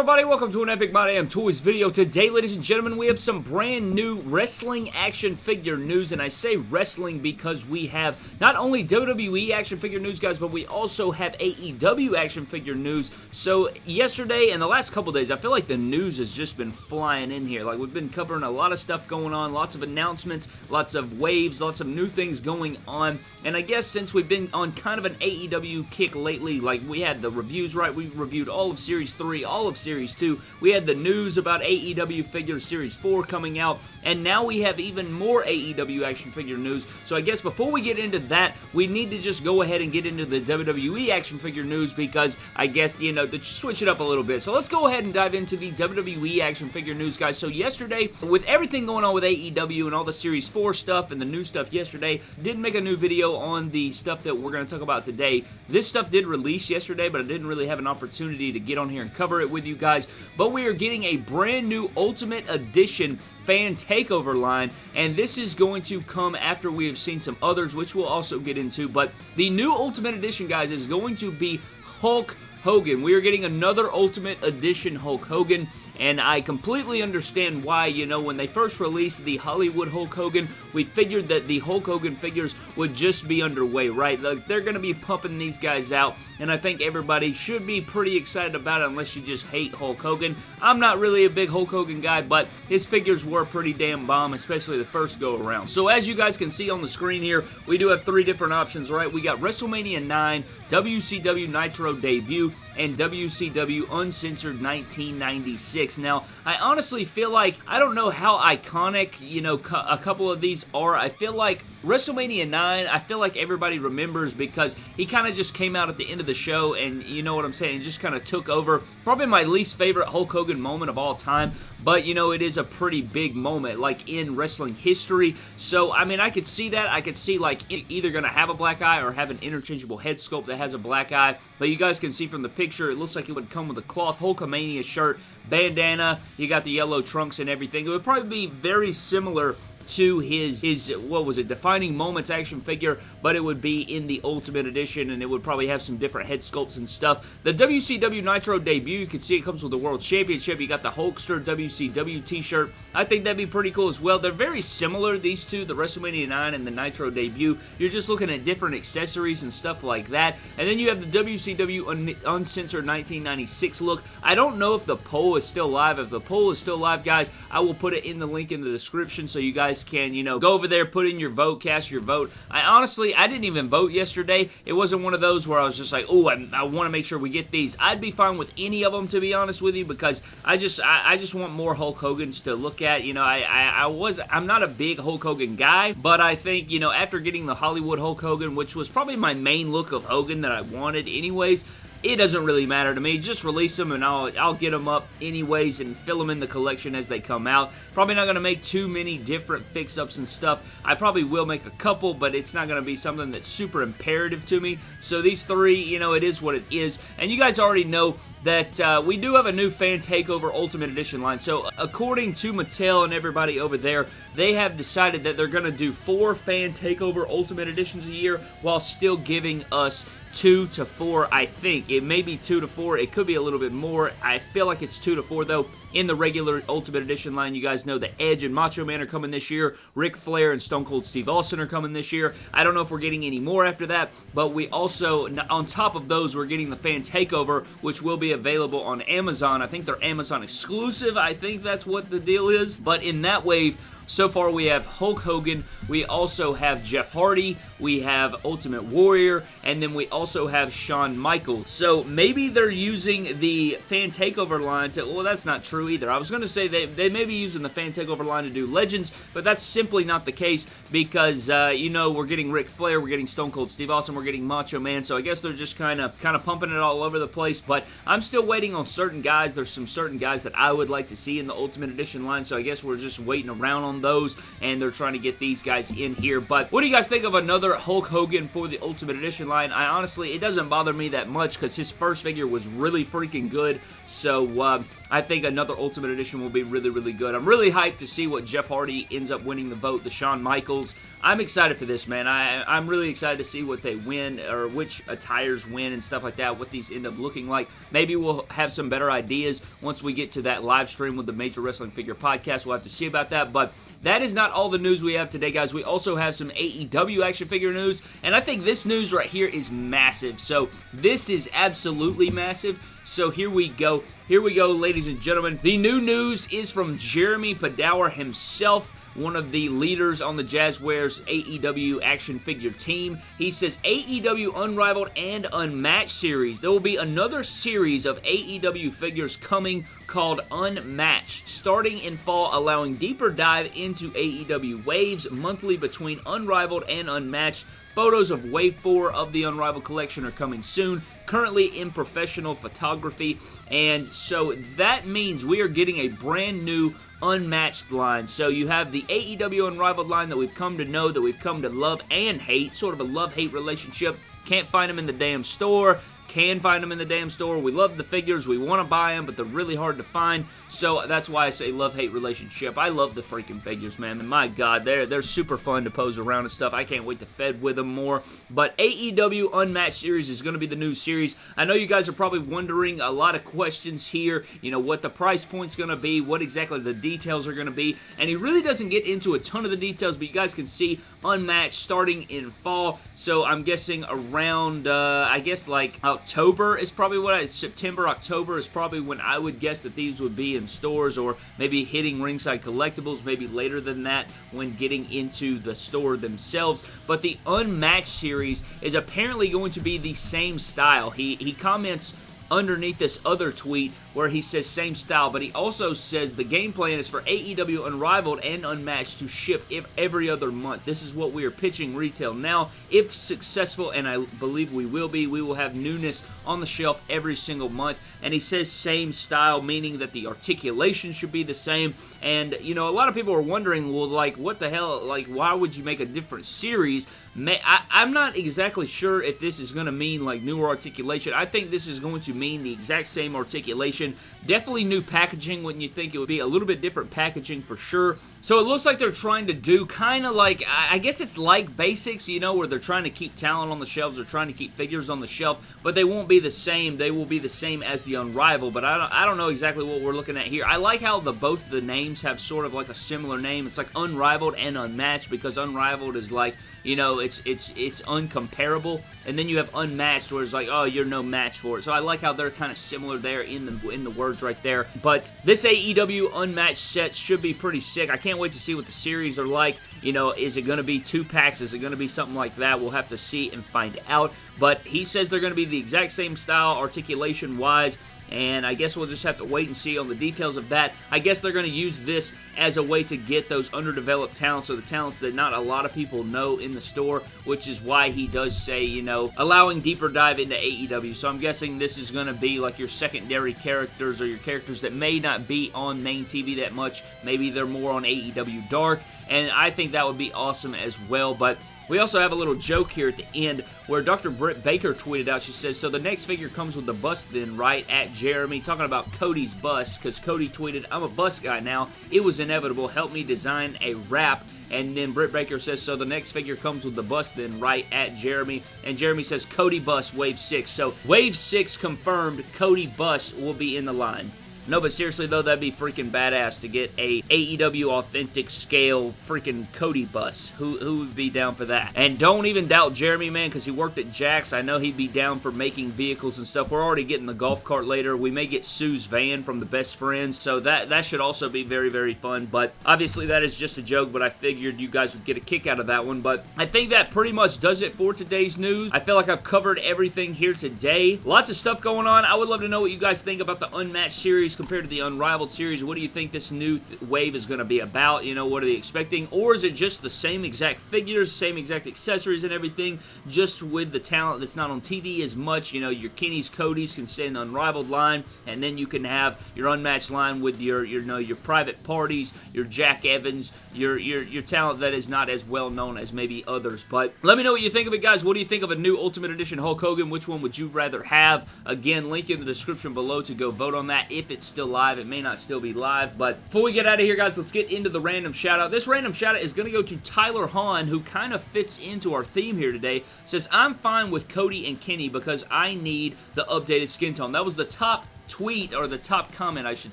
everybody? Welcome to an Epic My Damn Toys video. Today, ladies and gentlemen, we have some brand new wrestling action figure news, and I say wrestling because we have not only WWE action figure news, guys, but we also have AEW action figure news. So, yesterday and the last couple days, I feel like the news has just been flying in here. Like, we've been covering a lot of stuff going on, lots of announcements, lots of waves, lots of new things going on, and I guess since we've been on kind of an AEW kick lately, like, we had the reviews, right? We reviewed all of Series 3, all of Series 2. We had the news about AEW Figures Series 4 coming out, and now we have even more AEW action figure news. So I guess before we get into that, we need to just go ahead and get into the WWE action figure news because I guess, you know, to switch it up a little bit. So let's go ahead and dive into the WWE action figure news, guys. So yesterday, with everything going on with AEW and all the Series 4 stuff and the new stuff yesterday, did make a new video on the stuff that we're going to talk about today. This stuff did release yesterday, but I didn't really have an opportunity to get on here and cover it with you guys, but we are getting a brand new Ultimate Edition fan takeover line and this is going to come after we have seen some others which we'll also get into. But the new ultimate edition guys is going to be hulk hogan. We are getting another ultimate edition hulk hogan and I completely understand why, you know, when they first released the Hollywood Hulk Hogan, we figured that the Hulk Hogan figures would just be underway, right? Like, they're going to be pumping these guys out, and I think everybody should be pretty excited about it unless you just hate Hulk Hogan. I'm not really a big Hulk Hogan guy, but his figures were pretty damn bomb, especially the first go around. So as you guys can see on the screen here, we do have three different options, right? We got WrestleMania 9, WCW Nitro debut, and WCW Uncensored 1996. Now, I honestly feel like, I don't know how iconic, you know, a couple of these are. I feel like WrestleMania 9, I feel like everybody remembers because he kind of just came out at the end of the show and you know what I'm saying, just kind of took over. Probably my least favorite Hulk Hogan moment of all time, but you know, it is a pretty big moment, like in wrestling history. So, I mean, I could see that. I could see like either going to have a black eye or have an interchangeable head sculpt that has a black eye. But you guys can see from the picture, it looks like it would come with a cloth Hulkamania shirt, bandana, you got the yellow trunks and everything. It would probably be very similar to his, his, what was it, Defining Moments action figure, but it would be in the Ultimate Edition, and it would probably have some different head sculpts and stuff. The WCW Nitro debut, you can see it comes with the World Championship. You got the Hulkster WCW t-shirt. I think that'd be pretty cool as well. They're very similar, these two, the WrestleMania 9 and the Nitro debut. You're just looking at different accessories and stuff like that. And then you have the WCW Un Uncensored 1996 look. I don't know if the poll is still live. If the poll is still live, guys, I will put it in the link in the description so you guys can, you know, go over there, put in your vote, cast your vote. I honestly, I didn't even vote yesterday. It wasn't one of those where I was just like, oh, I, I want to make sure we get these. I'd be fine with any of them, to be honest with you, because I just, I, I just want more Hulk Hogan's to look at. You know, I, I, I was, I'm not a big Hulk Hogan guy, but I think, you know, after getting the Hollywood Hulk Hogan, which was probably my main look of Hogan that I wanted anyways, it doesn't really matter to me. Just release them and I'll, I'll get them up anyways and fill them in the collection as they come out. Probably not going to make too many different fix-ups and stuff. I probably will make a couple, but it's not going to be something that's super imperative to me. So these three, you know, it is what it is. And you guys already know that uh, we do have a new Fan Takeover Ultimate Edition line. So according to Mattel and everybody over there, they have decided that they're going to do four Fan Takeover Ultimate Editions a year while still giving us two to four, I think. It may be two to four. It could be a little bit more. I feel like it's two to four, though. In the regular Ultimate Edition line, you guys know the Edge and Macho Man are coming this year. Ric Flair and Stone Cold Steve Austin are coming this year. I don't know if we're getting any more after that, but we also, on top of those, we're getting the Fan Takeover, which will be available on Amazon. I think they're Amazon exclusive. I think that's what the deal is. But in that wave, so far, we have Hulk Hogan, we also have Jeff Hardy, we have Ultimate Warrior, and then we also have Shawn Michaels. So maybe they're using the Fan Takeover line to, well, that's not true either. I was going to say they, they may be using the Fan Takeover line to do Legends, but that's simply not the case because, uh, you know, we're getting Ric Flair, we're getting Stone Cold Steve Austin, we're getting Macho Man, so I guess they're just kind of kind of pumping it all over the place, but I'm still waiting on certain guys. There's some certain guys that I would like to see in the Ultimate Edition line, so I guess we're just waiting around on those, and they're trying to get these guys in here. But what do you guys think of another Hulk Hogan for the Ultimate Edition line? I honestly, it doesn't bother me that much because his first figure was really freaking good. So uh, I think another Ultimate Edition will be really, really good. I'm really hyped to see what Jeff Hardy ends up winning the vote, the Shawn Michaels. I'm excited for this, man. I, I'm really excited to see what they win or which attires win and stuff like that, what these end up looking like. Maybe we'll have some better ideas once we get to that live stream with the Major Wrestling Figure Podcast. We'll have to see about that, but that is not all the news we have today, guys. We also have some AEW action figure news, and I think this news right here is massive. So this is absolutely massive. So here we go. Here we go, ladies and gentlemen. The new news is from Jeremy Padawer himself one of the leaders on the Jazwares AEW action figure team. He says AEW Unrivaled and Unmatched series. There will be another series of AEW figures coming called Unmatched, starting in fall, allowing deeper dive into AEW waves monthly between Unrivaled and Unmatched. Photos of Wave 4 of the Unrivaled collection are coming soon, currently in professional photography, and so that means we are getting a brand new unmatched line. So you have the AEW Unrivaled line that we've come to know, that we've come to love and hate, sort of a love-hate relationship. Can't find them in the damn store can find them in the damn store. We love the figures. We want to buy them, but they're really hard to find. So that's why I say love-hate relationship. I love the freaking figures, man. And my God, they're, they're super fun to pose around and stuff. I can't wait to fed with them more. But AEW Unmatched Series is going to be the new series. I know you guys are probably wondering a lot of questions here. You know, what the price point's going to be, what exactly the details are going to be. And he really doesn't get into a ton of the details, but you guys can see Unmatched starting in fall. So I'm guessing around, uh, I guess like October is probably what I, September, October is probably when I would guess that these would be in stores or maybe hitting Ringside Collectibles, maybe later than that when getting into the store themselves. But the Unmatched series is apparently going to be the same style. He, he comments underneath this other tweet where he says same style, but he also says the game plan is for AEW Unrivaled and Unmatched to ship every other month. This is what we are pitching retail now. If successful, and I believe we will be, we will have newness on the shelf every single month. And he says same style, meaning that the articulation should be the same. And, you know, a lot of people are wondering, well, like, what the hell, like, why would you make a different series? I, I'm not exactly sure if this is going to mean, like, newer articulation. I think this is going to mean the exact same articulation Definitely new packaging wouldn't you think it would be a little bit different packaging for sure. So it looks like they're trying to do kind of like, I guess it's like basics, you know, where they're trying to keep talent on the shelves, they're trying to keep figures on the shelf, but they won't be the same. They will be the same as the Unrivaled, but I don't, I don't know exactly what we're looking at here. I like how the both the names have sort of like a similar name. It's like Unrivaled and Unmatched because Unrivaled is like, you know, it's it's it's uncomparable, and then you have Unmatched where it's like, oh, you're no match for it. So I like how they're kind of similar there in the in the words right there. But this AEW Unmatched set should be pretty sick. I can't wait to see what the series are like. You know, is it going to be two packs? Is it going to be something like that? We'll have to see and find out. But he says they're going to be the exact same style, articulation-wise, and I guess we'll just have to wait and see on the details of that. I guess they're going to use this as a way to get those underdeveloped talents or the talents that not a lot of people know in the store, which is why he does say, you know, allowing deeper dive into AEW. So I'm guessing this is going to be like your secondary characters or your characters that may not be on main TV that much. Maybe they're more on AEW Dark, and I think that would be awesome as well, but we also have a little joke here at the end where Dr. Britt Baker tweeted out, she says, so the next figure comes with the bust then, right, at Jeremy, talking about Cody's bus, because Cody tweeted, I'm a bus guy now, it was inevitable, help me design a wrap, and then Britt Baker says, so the next figure comes with the bust then, right, at Jeremy, and Jeremy says, Cody bus, Wave 6, so Wave 6 confirmed, Cody bus will be in the line. No, but seriously though, that'd be freaking badass to get a AEW authentic scale freaking Cody bus. Who, who would be down for that? And don't even doubt Jeremy, man, because he worked at Jakks. I know he'd be down for making vehicles and stuff. We're already getting the golf cart later. We may get Sue's van from the best friends, so that, that should also be very, very fun. But obviously that is just a joke, but I figured you guys would get a kick out of that one. But I think that pretty much does it for today's news. I feel like I've covered everything here today. Lots of stuff going on. I would love to know what you guys think about the Unmatched series series compared to the Unrivaled series? What do you think this new th wave is going to be about? You know, what are they expecting? Or is it just the same exact figures, same exact accessories and everything, just with the talent that's not on TV as much? You know, your Kenny's, Cody's can stay in the Unrivaled line, and then you can have your unmatched line with your, your, you know, your private parties, your Jack Evans, your, your, your talent that is not as well known as maybe others. But let me know what you think of it, guys. What do you think of a new Ultimate Edition Hulk Hogan? Which one would you rather have? Again, link in the description below to go vote on that if it's still live. It may not still be live, but before we get out of here, guys, let's get into the random shout-out. This random shout-out is going to go to Tyler Hahn, who kind of fits into our theme here today. Says, I'm fine with Cody and Kenny because I need the updated skin tone. That was the top tweet, or the top comment, I should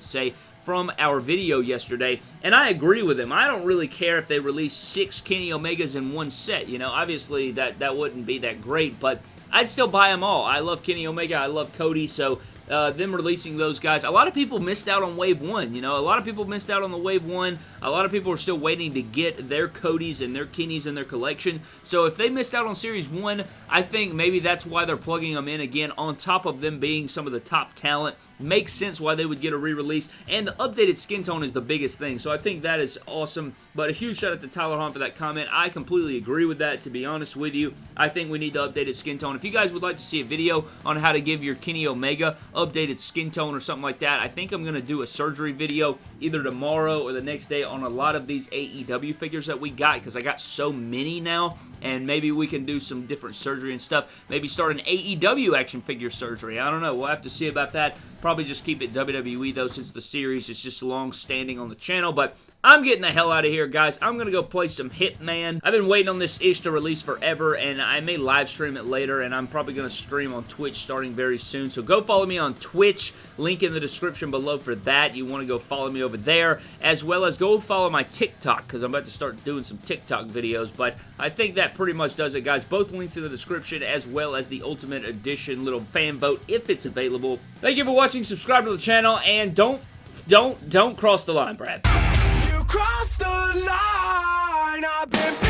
say, from our video yesterday, and I agree with him. I don't really care if they release six Kenny Omegas in one set, you know, obviously that, that wouldn't be that great, but I'd still buy them all. I love Kenny Omega, I love Cody, so uh, them releasing those guys. A lot of people missed out on Wave 1, you know. A lot of people missed out on the Wave 1. A lot of people are still waiting to get their Codys and their Kennys in their collection. So if they missed out on Series 1, I think maybe that's why they're plugging them in again on top of them being some of the top talent makes sense why they would get a re-release, and the updated skin tone is the biggest thing, so I think that is awesome, but a huge shout out to Tyler Hahn for that comment. I completely agree with that, to be honest with you. I think we need the updated skin tone. If you guys would like to see a video on how to give your Kenny Omega updated skin tone or something like that, I think I'm going to do a surgery video either tomorrow or the next day on a lot of these AEW figures that we got, because I got so many now, and maybe we can do some different surgery and stuff. Maybe start an AEW action figure surgery. I don't know. We'll have to see about that. Probably just keep it WWE, though, since the series is just long standing on the channel, but I'm getting the hell out of here, guys. I'm going to go play some Hitman. I've been waiting on this ish to release forever, and I may live stream it later, and I'm probably going to stream on Twitch starting very soon. So go follow me on Twitch. Link in the description below for that. You want to go follow me over there, as well as go follow my TikTok, because I'm about to start doing some TikTok videos, but I think that pretty much does it, guys. Both links in the description, as well as the Ultimate Edition little fan vote, if it's available. Thank you for watching. Subscribe to the channel, and don't, don't, don't cross the line, Brad Cross the line. I've been.